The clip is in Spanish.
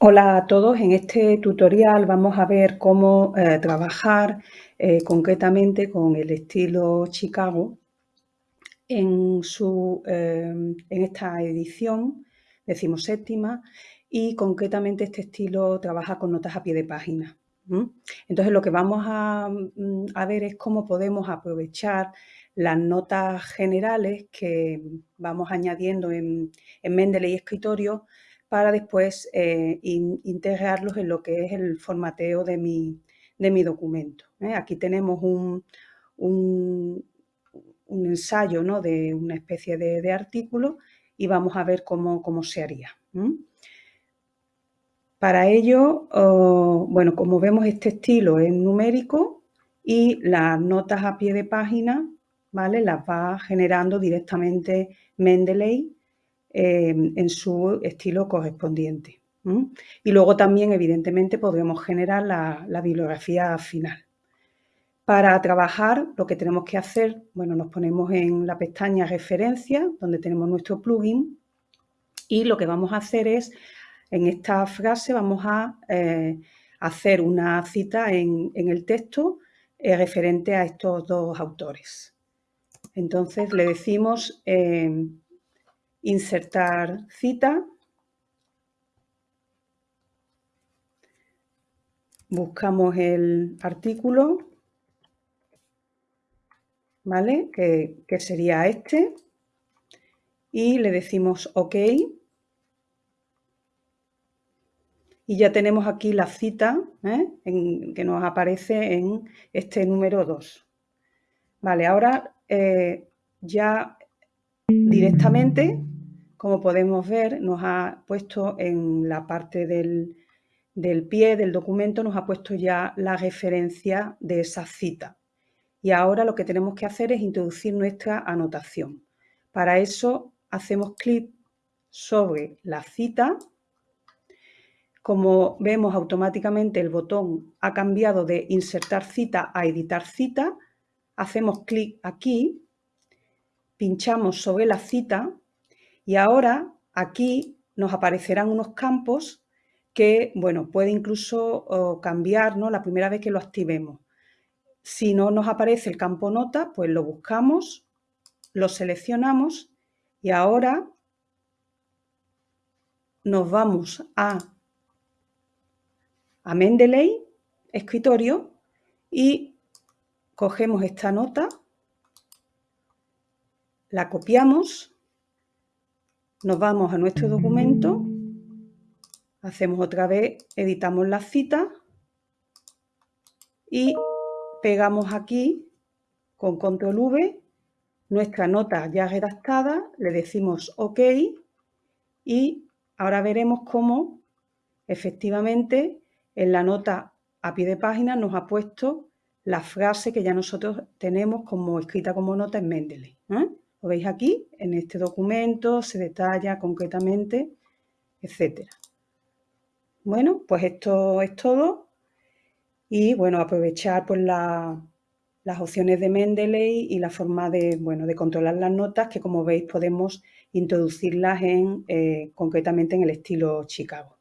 Hola a todos, en este tutorial vamos a ver cómo eh, trabajar eh, concretamente con el estilo Chicago en, su, eh, en esta edición decimoséptima y concretamente este estilo trabaja con notas a pie de página. Entonces lo que vamos a, mm, a, ver es cómo podemos aprovechar las notas generales que vamos añadiendo en, en Mendeley Escritorio para después eh, integrarlos en lo que es el formateo de mi, de mi documento. ¿eh? Aquí tenemos un, un, ensayo ¿no? de una especie de, artículo y vamos a ver cómo, cómo se haría. Para ello, oh, bueno, como vemos este estilo es numérico y las notas a pie de página, ¿vale? Las va generando directamente Mendeley Em, en su estilo correspondiente. Y luego también, evidentemente, podremos generar la, bibliografía final. Para trabajar, lo que tenemos que hacer, bueno, nos ponemos en la pestaña Referencia, donde tenemos nuestro plugin, y lo que vamos a hacer es, en esta frase, vamos a eh, hacer una cita en, el texto eh, referente a estos dos autores. Entonces, le decimos em, insertar cita, buscamos el artículo, ¿vale? Que, sería este, y le decimos OK. Y ya tenemos aquí la cita ¿eh? que nos aparece en este número 2. Vale, ahora eh, ya directamente como podemos ver, nos ha puesto en la parte del, pie del documento, nos ha puesto ya la referencia de esa cita. Y ahora lo que tenemos que hacer es introducir nuestra anotación. Para eso hacemos clic sobre la cita. Como vemos automáticamente el botón ha cambiado de insertar cita a editar cita. Hacemos clic aquí, pinchamos sobre la cita y ahora aquí nos aparecerán unos campos que, bueno, puede incluso cambiar ¿no? la primera vez que lo activemos. Si no nos aparece el campo nota, pues lo buscamos, lo seleccionamos y ahora nos vamos a, a Mendeley, escritorio, y cogemos esta nota, la copiamos nos vamos a nuestro documento, hacemos otra vez, editamos la cita y pegamos aquí con control V nuestra nota ya redactada, le decimos OK y ahora veremos cómo efectivamente en la nota a pie de página nos ha puesto la frase que ya nosotros tenemos como escrita como nota en Mendeley. ¿eh? Lo veis aquí, en este documento se detalla concretamente, etcétera. Bueno, pues esto es todo. Y bueno, aprovechar pues las opciones de Mendeley y la forma de, bueno, de controlar las notas que como veis podemos introducirlas en, eh, concretamente en el estilo Chicago.